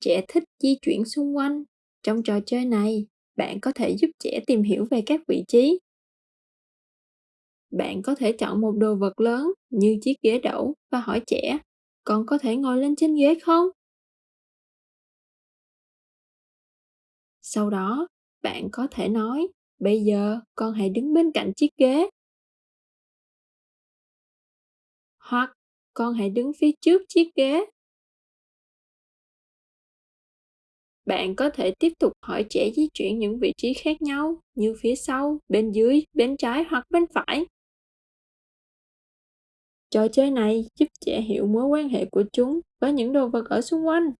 Trẻ thích di chuyển xung quanh. Trong trò chơi này, bạn có thể giúp trẻ tìm hiểu về các vị trí. Bạn có thể chọn một đồ vật lớn như chiếc ghế đẩu và hỏi trẻ, con có thể ngồi lên trên ghế không? Sau đó, bạn có thể nói, bây giờ con hãy đứng bên cạnh chiếc ghế. Hoặc con hãy đứng phía trước chiếc ghế. Bạn có thể tiếp tục hỏi trẻ di chuyển những vị trí khác nhau như phía sau, bên dưới, bên trái hoặc bên phải. Trò chơi này giúp trẻ hiểu mối quan hệ của chúng với những đồ vật ở xung quanh.